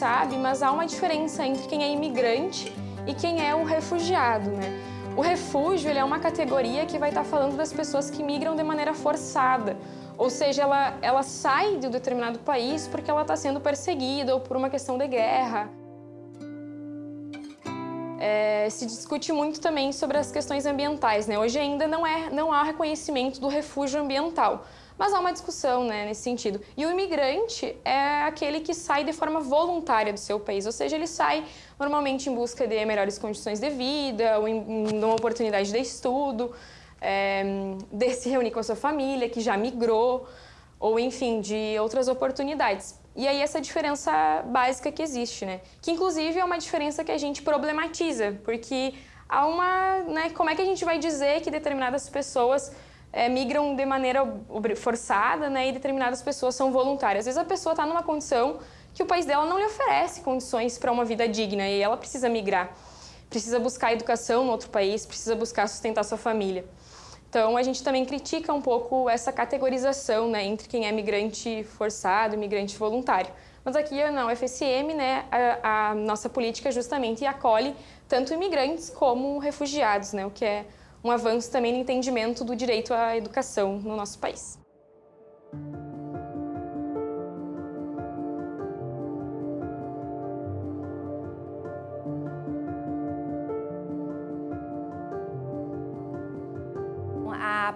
sabe, mas há uma diferença entre quem é imigrante e quem é o refugiado, né? O refúgio ele é uma categoria que vai estar falando das pessoas que migram de maneira forçada, ou seja, ela, ela sai de um determinado país porque ela está sendo perseguida ou por uma questão de guerra. É, se discute muito também sobre as questões ambientais. Né? Hoje ainda não, é, não há reconhecimento do refúgio ambiental, mas há uma discussão né, nesse sentido. E o imigrante é aquele que sai de forma voluntária do seu país, ou seja, ele sai normalmente em busca de melhores condições de vida, ou em, em uma oportunidade de estudo, é, de se reunir com a sua família, que já migrou, ou enfim, de outras oportunidades. E aí essa diferença básica que existe, né? Que inclusive é uma diferença que a gente problematiza, porque há uma, né, como é que a gente vai dizer que determinadas pessoas é, migram de maneira forçada, né, e determinadas pessoas são voluntárias. Às vezes a pessoa está numa condição que o país dela não lhe oferece condições para uma vida digna e ela precisa migrar, precisa buscar educação no outro país, precisa buscar sustentar sua família. Então a gente também critica um pouco essa categorização né, entre quem é migrante forçado e migrante voluntário. Mas aqui na UFSM, né, a, a nossa política justamente acolhe tanto imigrantes como refugiados, né, o que é um avanço também no entendimento do direito à educação no nosso país.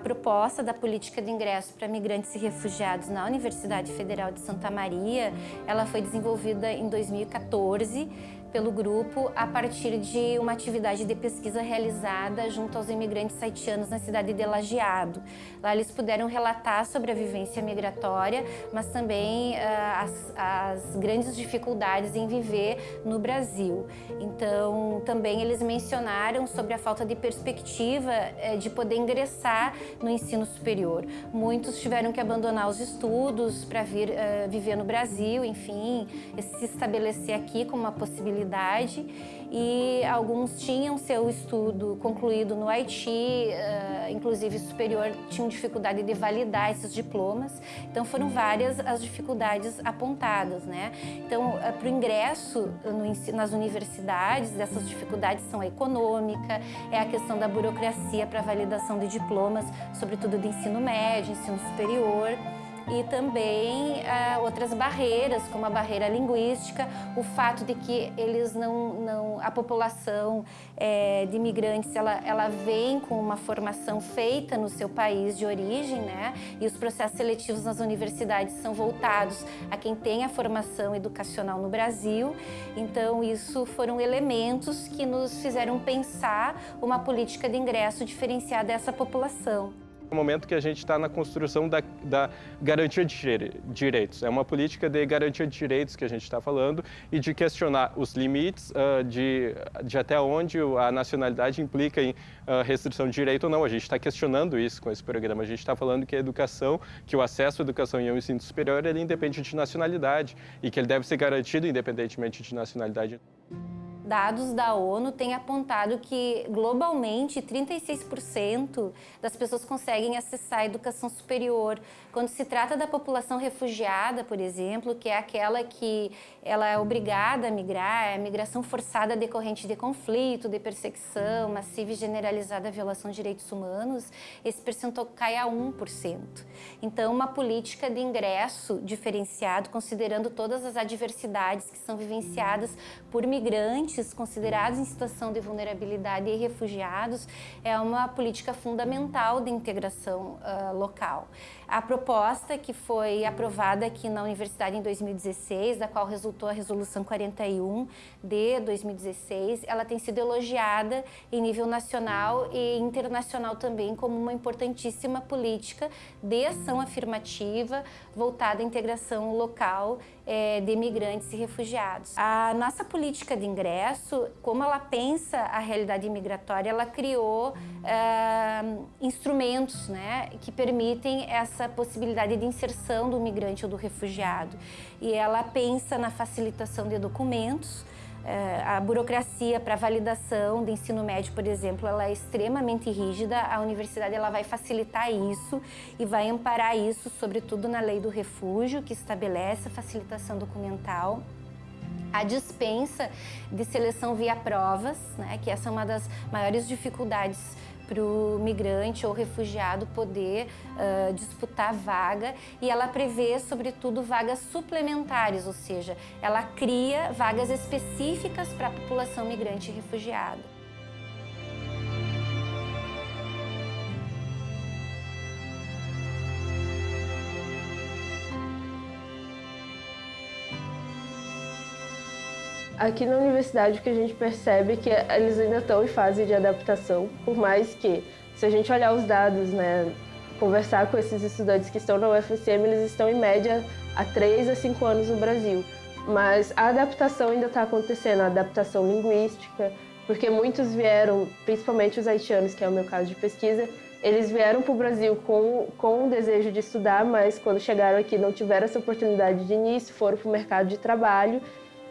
Proposta da política de ingresso para migrantes e refugiados na Universidade Federal de Santa Maria, ela foi desenvolvida em 2014 pelo grupo a partir de uma atividade de pesquisa realizada junto aos imigrantes haitianos na cidade de Lajeado. Lá eles puderam relatar sobre a vivência migratória, mas também uh, as, as, grandes dificuldades em viver no Brasil. Então, também eles mencionaram sobre a falta de perspectiva uh, de poder ingressar no ensino superior. Muitos tiveram que abandonar os estudos para vir uh, viver no Brasil, enfim, se estabelecer aqui como uma possibilidade e alguns tinham seu estudo concluído no Haiti, uh, inclusive superior, tinham dificuldade de validar esses diplomas. Então foram várias as dificuldades apontadas, né? Então, uh, para o ingresso nas universidades, essas dificuldades são a econômica, é a questão da burocracia para validação de diplomas, sobretudo de ensino médio, ensino superior e também uh, outras barreiras, como a barreira linguística, o fato de que eles não, não a população é, de imigrantes, ela, ela vem com uma formação feita no seu país de origem, né? E os processos seletivos nas universidades são voltados a quem tem a formação educacional no Brasil. Então, isso foram elementos que nos fizeram pensar uma política de ingresso diferenciada dessa população no momento que a gente está na construção da, da, garantia de direitos. É uma política de garantia de direitos que a gente está falando e de questionar os limites uh, de, de até onde a nacionalidade implica em uh, restrição de direito ou não. A gente está questionando isso com esse programa. A gente está falando que a educação, que o acesso à educação e ao ensino superior, ele independe de nacionalidade e que ele deve ser garantido independentemente de nacionalidade. Dados da ONU têm apontado que, globalmente, 36% das pessoas conseguem acessar a educação superior. Quando se trata da população refugiada, por exemplo, que é aquela que ela é obrigada a migrar, é a migração forçada decorrente de conflito, de perseguição, massiva e generalizada violação de direitos humanos, esse percentual cai a 1%. Então, uma política de ingresso diferenciado, considerando todas as adversidades que são vivenciadas por migrantes, considerados em situação de vulnerabilidade e refugiados é uma política fundamental de integração uh, local. A proposta que foi aprovada aqui na Universidade em 2016, da qual resultou a Resolução 41 de 2016, ela tem sido elogiada em nível nacional e internacional também como uma importantíssima política de ação afirmativa voltada à integração local é, de imigrantes e refugiados. A nossa política de ingresso, como ela pensa a realidade imigratória, ela criou é, instrumentos né, que permitem essa possibilidade de inserção do migrante ou do refugiado. E ela pensa na facilitação de documentos, é, a burocracia para validação do ensino médio, por exemplo, ela é extremamente rígida. A universidade ela vai facilitar isso e vai amparar isso, sobretudo na lei do refúgio, que estabelece a facilitação documental. a dispensa de seleção via provas, né, que essa é uma das maiores dificuldades para o migrante ou refugiado poder uh, disputar vaga e ela prevê, sobretudo, vagas suplementares, ou seja, ela cria vagas específicas para a população migrante e refugiada. Aqui na universidade o que a gente percebe é que eles ainda estão em fase de adaptação, por mais que, se a gente olhar os dados, né, conversar com esses estudantes que estão na UFSM, eles estão em média há 3 a 5 anos no Brasil. Mas a adaptação ainda está acontecendo, a adaptação linguística, porque muitos vieram, principalmente os haitianos, que é o meu caso de pesquisa, eles vieram para o Brasil com, com o desejo de estudar, mas quando chegaram aqui não tiveram essa oportunidade de início, foram para o mercado de trabalho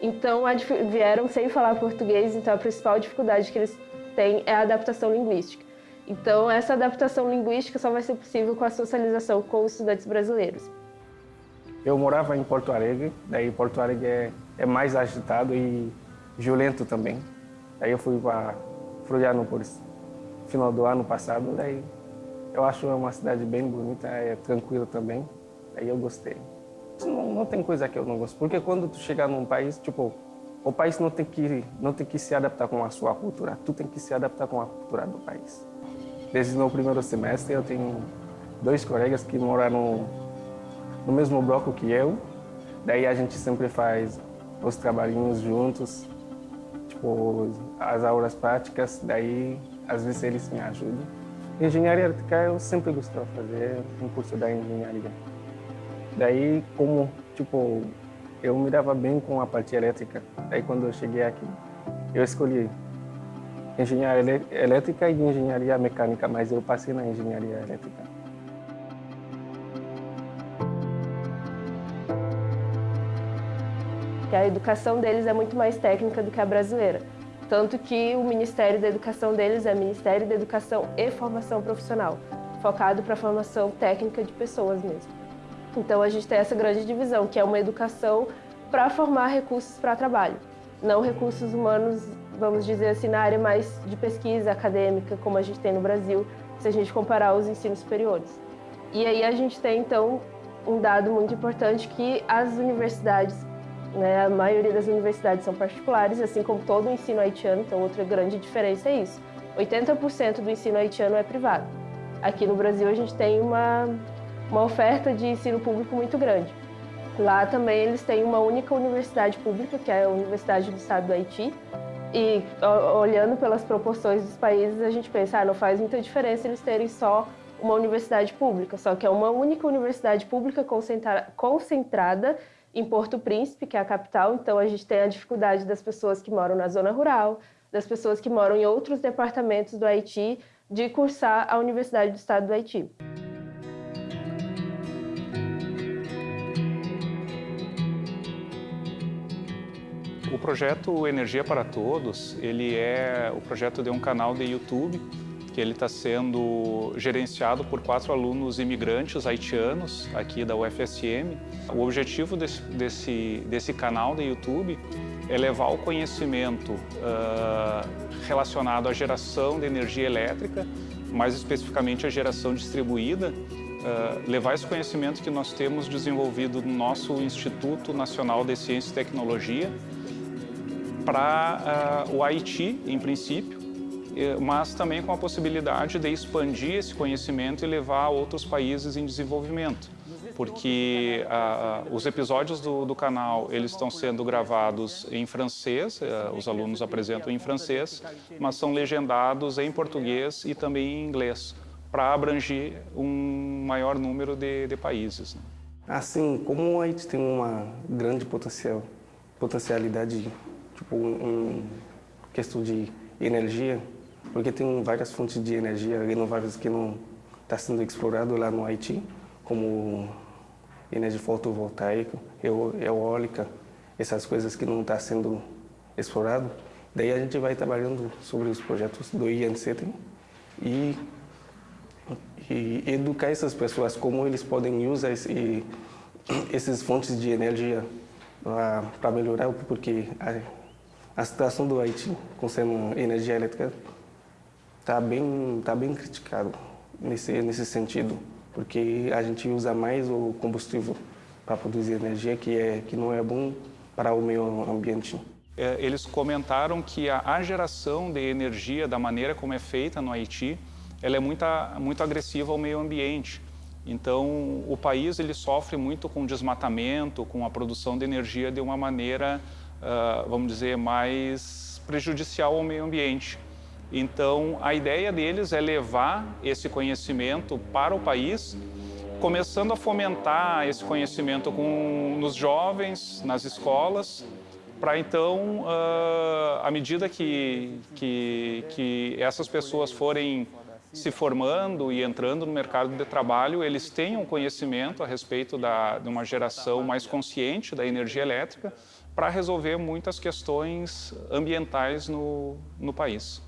então, vieram sem falar português, então a principal dificuldade que eles têm é a adaptação linguística. Então, essa adaptação linguística só vai ser possível com a socialização com os estudantes brasileiros. Eu morava em Porto Alegre, daí Porto Alegre é, é mais agitado e violento também. Daí eu fui para Florianópolis final do ano passado, daí eu acho uma cidade bem bonita, é tranquila também, daí eu gostei. Não, não tem coisa que eu não gosto, porque quando tu chegar num país, tipo, o país não tem que não tem que se adaptar com a sua cultura, tu tem que se adaptar com a cultura do país. Desde o primeiro semestre eu tenho dois colegas que moram no mesmo bloco que eu, daí a gente sempre faz os trabalhinhos juntos, tipo as aulas práticas, daí às vezes eles me ajudam. Engenharia elétrica eu sempre gostei de fazer um curso da engenharia. Daí, como, tipo, eu me dava bem com a parte elétrica. Daí, quando eu cheguei aqui, eu escolhi engenharia elétrica e engenharia mecânica, mas eu passei na engenharia elétrica. A educação deles é muito mais técnica do que a brasileira. Tanto que o Ministério da Educação deles é Ministério da Educação e Formação Profissional, focado para a formação técnica de pessoas mesmo. Então a gente tem essa grande divisão, que é uma educação para formar recursos para trabalho, não recursos humanos, vamos dizer assim, na área mais de pesquisa acadêmica, como a gente tem no Brasil, se a gente comparar os ensinos superiores. E aí a gente tem, então, um dado muito importante que as universidades, né, a maioria das universidades são particulares, assim como todo o ensino haitiano, então outra grande diferença é isso. 80% do ensino haitiano é privado. Aqui no Brasil a gente tem uma uma oferta de ensino público muito grande. Lá também eles têm uma única universidade pública, que é a Universidade do Estado do Haiti. E olhando pelas proporções dos países, a gente pensa, ah, não faz muita diferença eles terem só uma universidade pública, só que é uma única universidade pública concentra concentrada em Porto Príncipe, que é a capital, então a gente tem a dificuldade das pessoas que moram na zona rural, das pessoas que moram em outros departamentos do Haiti, de cursar a Universidade do Estado do Haiti. Projeto Energia para Todos, ele é o projeto de um canal de YouTube que ele está sendo gerenciado por quatro alunos imigrantes haitianos aqui da UFSM. O objetivo desse, desse, desse canal de YouTube é levar o conhecimento uh, relacionado à geração de energia elétrica, mais especificamente a geração distribuída, uh, levar esse conhecimento que nós temos desenvolvido no nosso Instituto Nacional de Ciência e Tecnologia para uh, o Haiti, em princípio, eh, mas também com a possibilidade de expandir esse conhecimento e levar a outros países em desenvolvimento. Porque uh, os episódios do, do, canal eles estão sendo gravados em francês, uh, os alunos apresentam em francês, mas são legendados em português e também em inglês, para abranger um maior número de, de países. Né? Assim, como o Haiti tem uma grande potencial, potencialidade tipo, um, questão de energia, porque tem várias fontes de energia renováveis que não está sendo explorado lá no Haiti, como energia fotovoltaica, eólica, essas coisas que não está sendo explorado. Daí a gente vai trabalhando sobre os projetos do INCT e, e educar essas pessoas como eles podem usar esse, esses fontes de energia para melhorar, porque a situação do Haiti com sendo energia elétrica está bem, tá bem criticado nesse, nesse sentido, porque a gente usa mais o combustível para produzir energia, que, é, que não é bom para o meio ambiente. É, eles comentaram que a, a geração de energia, da maneira como é feita no Haiti, ela é muito, muito agressiva ao meio ambiente. Então, o país ele sofre muito com desmatamento, com a produção de energia de uma maneira, uh, vamos dizer, mais prejudicial ao meio ambiente. Então, a ideia deles é levar esse conhecimento para o país, começando a fomentar esse conhecimento com, nos jovens, nas escolas, para então, uh, à medida que, que, que essas pessoas forem se formando e entrando no mercado de trabalho, eles tenham conhecimento a respeito da, de uma geração mais consciente da energia elétrica para resolver muitas questões ambientais no, no país.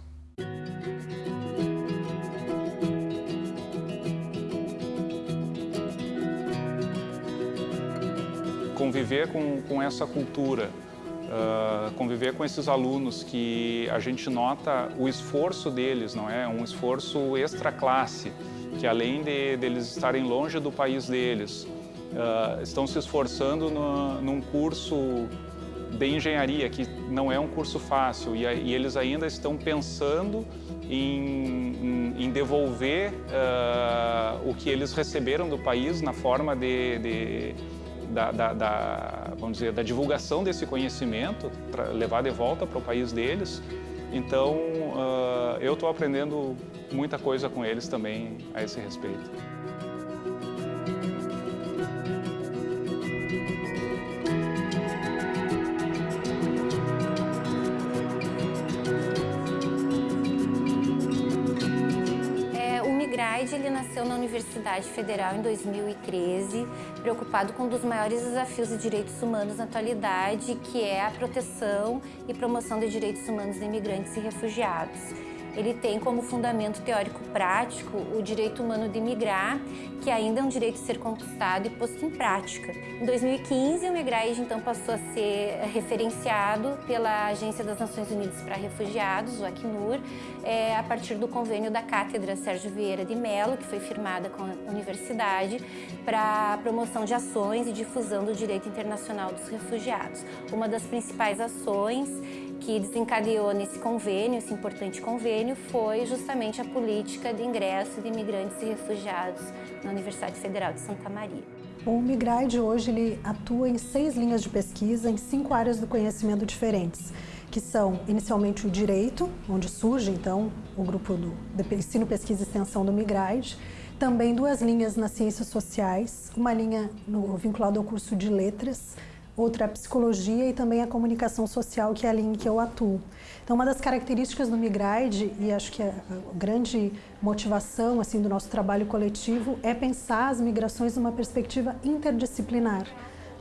Conviver com, com essa cultura uh, conviver com esses alunos que a gente nota o esforço deles, não é? Um esforço extra classe, que além de deles estarem longe do país deles, uh, estão se esforçando no, num curso de engenharia, que não é um curso fácil, e, e eles ainda estão pensando em, em, em devolver uh, o que eles receberam do país na forma de, de da, da, da, vamos dizer, da divulgação desse conhecimento, levar de volta para o país deles. Então, uh, eu estou aprendendo muita coisa com eles também a esse respeito. Ele nasceu na Universidade Federal em 2013, preocupado com um dos maiores desafios de direitos humanos na atualidade, que é a proteção e promoção de direitos humanos de imigrantes e refugiados ele tem como fundamento teórico prático o direito humano de migrar, que ainda é um direito de ser conquistado e posto em prática. Em 2015, o Migrage então passou a ser referenciado pela Agência das Nações Unidas para Refugiados, o Acnur, é, a partir do convênio da Cátedra Sérgio Vieira de Mello, que foi firmada com a universidade, para a promoção de ações e difusão do direito internacional dos refugiados. Uma das principais ações que desencadeou nesse convênio, esse importante convênio, foi justamente a política de ingresso de imigrantes e refugiados na Universidade Federal de Santa Maria. O Migride hoje ele atua em seis linhas de pesquisa em cinco áreas do conhecimento diferentes, que são inicialmente o direito, onde surge então o grupo do ensino, pesquisa e extensão do Migride, também duas linhas nas ciências sociais, uma linha no, vinculada ao curso de letras, outra a psicologia e também a comunicação social, que é a linha em que eu atuo. Então, uma das características do Migride, e acho que a grande motivação assim do nosso trabalho coletivo, é pensar as migrações numa perspectiva interdisciplinar,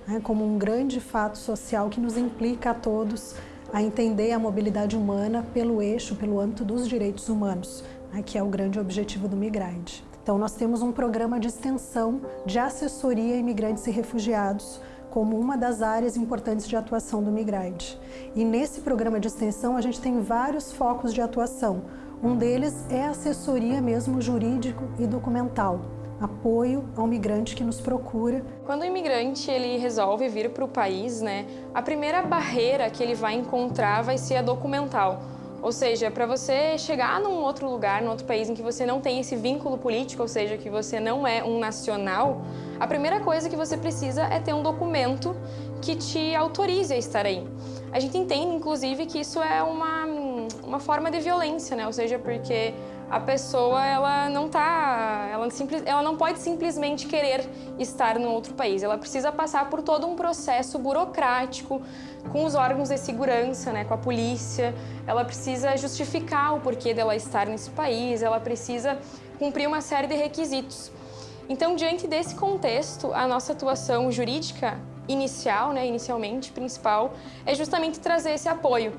né, como um grande fato social que nos implica a todos a entender a mobilidade humana pelo eixo, pelo âmbito dos direitos humanos, né, que é o grande objetivo do Migride. Então, nós temos um programa de extensão de assessoria a imigrantes e refugiados, como uma das áreas importantes de atuação do Migride. E nesse programa de extensão a gente tem vários focos de atuação. Um deles é a assessoria mesmo jurídico e documental, apoio ao migrante que nos procura. Quando o imigrante ele resolve vir para o país, né, a primeira barreira que ele vai encontrar vai ser a documental. Ou seja, para você chegar num outro lugar, num outro país em que você não tem esse vínculo político, ou seja, que você não é um nacional, a primeira coisa que você precisa é ter um documento que te autorize a estar aí. A gente entende, inclusive, que isso é uma, uma forma de violência, né? Ou seja, porque a pessoa ela não tá, ela, simples, ela não pode simplesmente querer estar no outro país. Ela precisa passar por todo um processo burocrático com os órgãos de segurança, né, com a polícia. Ela precisa justificar o porquê dela estar nesse país. Ela precisa cumprir uma série de requisitos. Então, diante desse contexto, a nossa atuação jurídica inicial, né, inicialmente, principal, é justamente trazer esse apoio.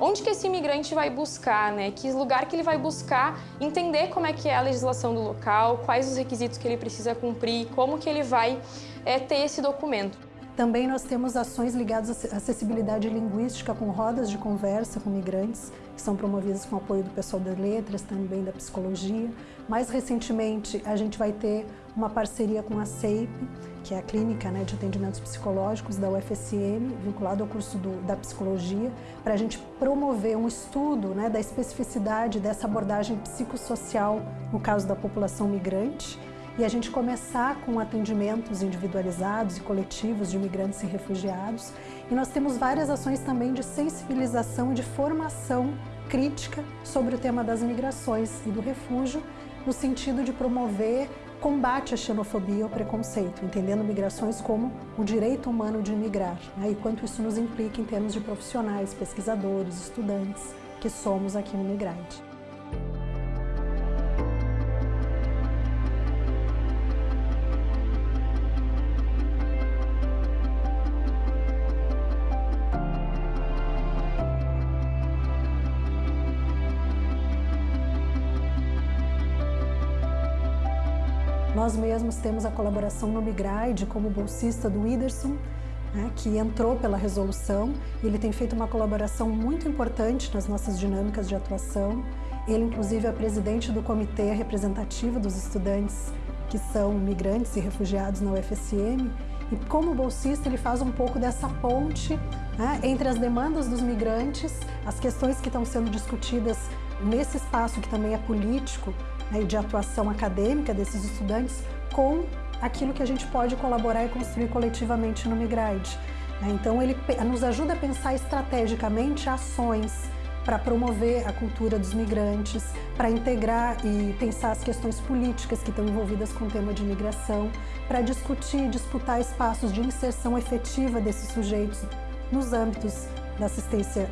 Onde que esse imigrante vai buscar, né? Que lugar que ele vai buscar entender como é que é a legislação do local, quais os requisitos que ele precisa cumprir, como que ele vai é, ter esse documento. Também nós temos ações ligadas à acessibilidade linguística com rodas de conversa com migrantes, que são promovidas com apoio do pessoal das letras, também da psicologia. Mais recentemente, a gente vai ter uma parceria com a CEIP, que é a Clínica né, de Atendimentos Psicológicos da UFSM, vinculado ao curso do, da Psicologia, para a gente promover um estudo né, da especificidade dessa abordagem psicossocial no caso da população migrante e a gente começar com atendimentos individualizados e coletivos de imigrantes e refugiados. E nós temos várias ações também de sensibilização e de formação crítica sobre o tema das migrações e do refúgio, no sentido de promover combate à xenofobia e ao preconceito, entendendo migrações como o direito humano de imigrar, né, e quanto isso nos implica em termos de profissionais, pesquisadores, estudantes que somos aqui no Migrante. Nós mesmos temos a colaboração no Migride como bolsista do Whindersson, né, que entrou pela resolução. Ele tem feito uma colaboração muito importante nas nossas dinâmicas de atuação. Ele, inclusive, é presidente do comitê representativo dos estudantes que são migrantes e refugiados na UFSM. E como bolsista, ele faz um pouco dessa ponte né, entre as demandas dos migrantes, as questões que estão sendo discutidas nesse espaço que também é político, de atuação acadêmica desses estudantes com aquilo que a gente pode colaborar e construir coletivamente no Migride. Né. Então, ele nos ajuda a pensar estrategicamente ações para promover a cultura dos migrantes, para integrar e pensar as questões políticas que estão envolvidas com o tema de imigração, para discutir e disputar espaços de inserção efetiva desses sujeitos nos âmbitos da assistência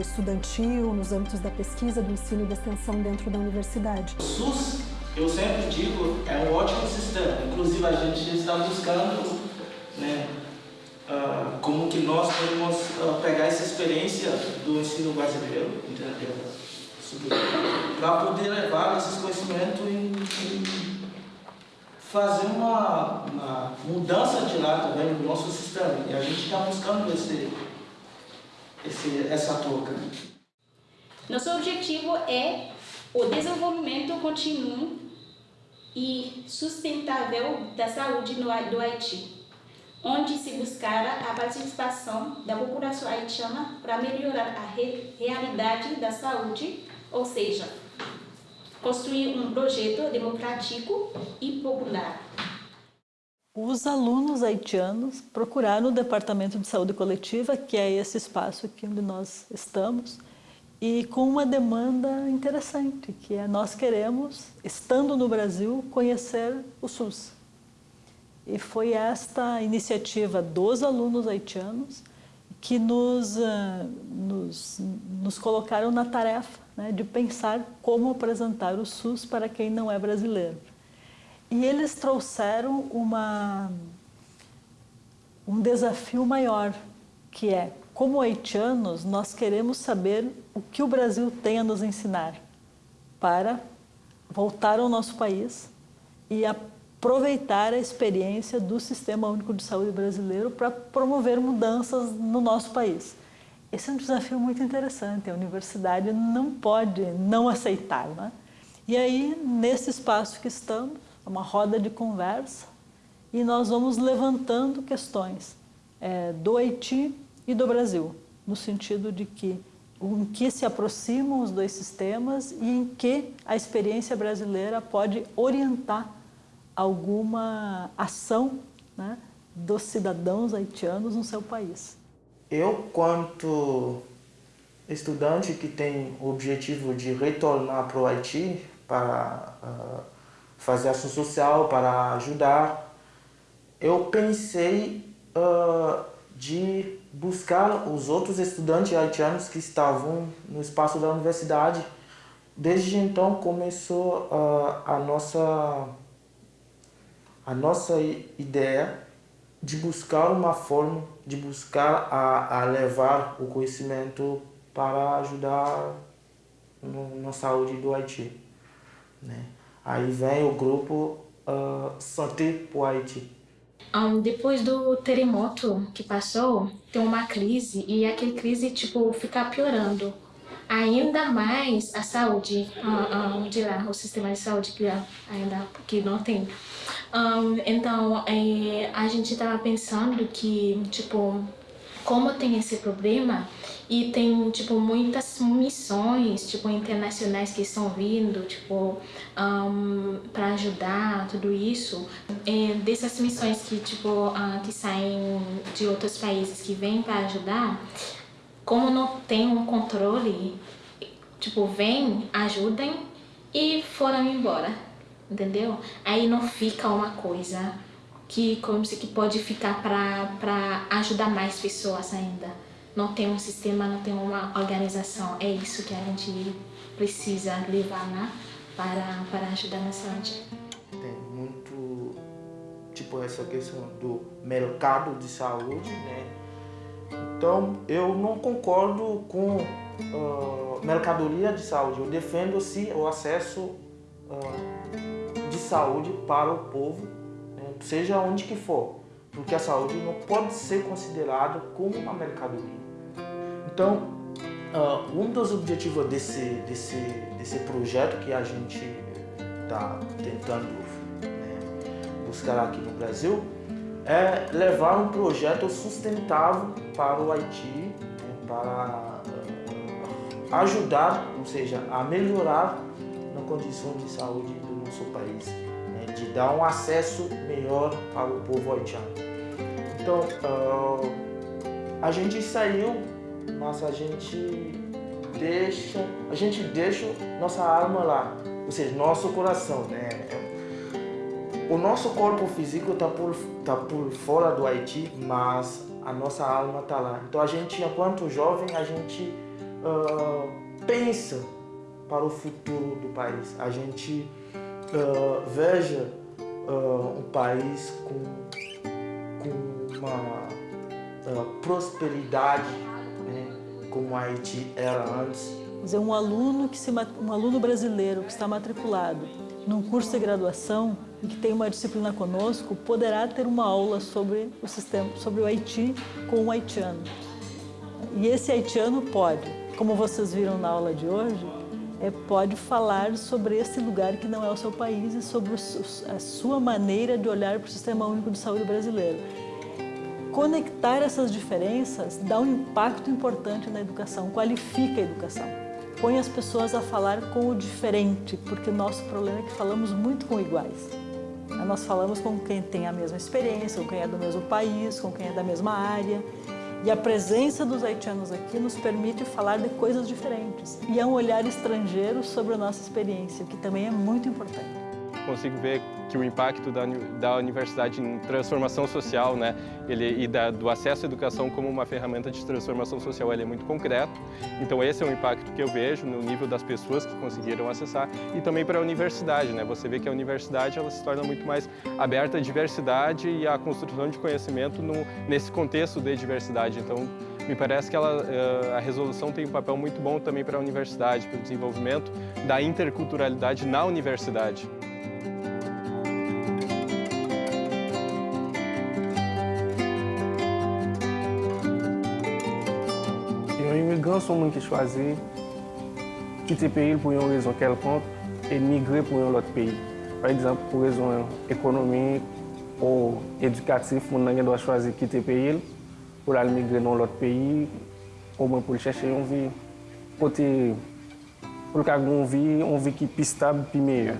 estudantil, nos âmbitos da pesquisa, do ensino e da extensão dentro da universidade. O SUS, eu sempre digo, é um ótimo sistema. Inclusive, a gente está buscando né, uh, como que nós podemos uh, pegar essa experiência do ensino brasileiro? Para poder levar esses conhecimentos e, e fazer uma, uma, mudança de lá também no nosso sistema. E a gente está buscando esse esse, essa touca. Nosso objetivo é o desenvolvimento contínuo e sustentável da saúde no, do Haiti, onde se buscará a participação da população haitiana para melhorar a re, realidade da saúde, ou seja, construir um projeto democrático e popular. Os alunos haitianos procuraram o Departamento de Saúde Coletiva, que é esse espaço aqui onde nós estamos, e com uma demanda interessante, que é nós queremos, estando no Brasil, conhecer o SUS. E foi esta iniciativa dos alunos haitianos que nos, uh, nos, nos colocaram na tarefa né, de pensar como apresentar o SUS para quem não é brasileiro. E eles trouxeram uma, um desafio maior, que é, como haitianos, nós queremos saber o que o Brasil tem a nos ensinar para voltar ao nosso país e aproveitar a experiência do Sistema Único de Saúde brasileiro para promover mudanças no nosso país. Esse é um desafio muito interessante, a universidade não pode não aceitar. Né? E aí, nesse espaço que estamos, uma roda de conversa e nós vamos levantando questões é, do Haiti e do Brasil, no sentido de que em que se aproximam os dois sistemas e em que a experiência brasileira pode orientar alguma ação né, dos cidadãos haitianos no seu país. Eu, quanto estudante que tem o objetivo de retornar para o Haiti para uh, fazer ação social, para ajudar. Eu pensei uh, de buscar os outros estudantes haitianos que estavam no espaço da universidade. Desde então começou uh, a nossa a nossa ideia de buscar uma forma de buscar a, a levar o conhecimento para ajudar no, na saúde do Haiti. Né? Aí vem o grupo uh, Santé pour Haïti. Um, depois do terremoto que passou, tem uma crise e aquela crise tipo fica piorando ainda mais a saúde uh, de lá, o sistema de saúde que ainda que não tem. Um, então é, a gente estava pensando que tipo como tem esse problema e tem tipo muitas missões tipo internacionais que estão vindo tipo um, para ajudar tudo isso. É, dessas missões que tipo uh, que saem de outros países que vêm para ajudar como não tem um controle tipo vem ajudem e foram embora entendeu? Aí não fica uma coisa que como se que pode ficar para ajudar mais pessoas ainda. Não tem um sistema, não tem uma organização. É isso que a gente precisa levar lá para, para ajudar na saúde. Tem muito, tipo, essa questão do mercado de saúde, né? Então, eu não concordo com uh, mercadoria de saúde. Eu defendo, sim, o acesso uh, de saúde para o povo seja onde que for, porque a saúde não pode ser considerada como uma mercadoria. Então, uh, um dos objetivos desse, desse, desse projeto que a gente está tentando né, buscar aqui no Brasil é levar um projeto sustentável para o Haiti, né, para uh, ajudar, ou seja, a melhorar na condição de saúde do nosso país de dar um acesso melhor para o povo haitiano. Então, uh, a gente saiu, mas a gente deixa, a gente deixa nossa alma lá, ou seja, nosso coração, né? O nosso corpo físico está por, tá por fora do Haiti, mas a nossa alma está lá. Então a gente, enquanto jovem, a gente uh, pensa para o futuro do país. A gente uh, veja uh, um país com, com uma uh, prosperidade né, como a Haiti era antes. Dizer, um aluno que se, um aluno brasileiro que está matriculado num curso de graduação e que tem uma disciplina conosco poderá ter uma aula sobre o sistema, sobre o Haiti com um haitiano. E esse haitiano pode, como vocês viram na aula de hoje, é, pode falar sobre esse lugar que não é o seu país e sobre a sua maneira de olhar para o Sistema Único de Saúde brasileiro. Conectar essas diferenças dá um impacto importante na educação, qualifica a educação. Põe as pessoas a falar com o diferente, porque o nosso problema é que falamos muito com iguais. Nós falamos com quem tem a mesma experiência, com quem é do mesmo país, com quem é da mesma área. E a presença dos haitianos aqui nos permite falar de coisas diferentes. E é um olhar estrangeiro sobre a nossa experiência, que também é muito importante consigo ver que o impacto da, da universidade em transformação social, né, ele, e da, do acesso à educação como uma ferramenta de transformação social, ele é muito concreto. Então esse é o impacto que eu vejo no nível das pessoas que conseguiram acessar e também para a universidade, né? Você vê que a universidade ela se torna muito mais aberta à diversidade e à construção de conhecimento no, nesse contexto de diversidade. Então me parece que ela, eh, a resolução tem um papel muito bom também para a universidade, para o desenvolvimento da interculturalidade na universidade. Souvent, son moun ki chwazi kite peyi pou yon rezon kelpon e migre pou yon lot peyi. Par exemple, pou rezon ekonomik ou edukatif, moun nan gen do chwazi kite peyi pou lal migre nan lot peyi ou mwen pou l chèche yon vi. Kote pou l kag yon vi, yon vi ki pi stab, pi meyè.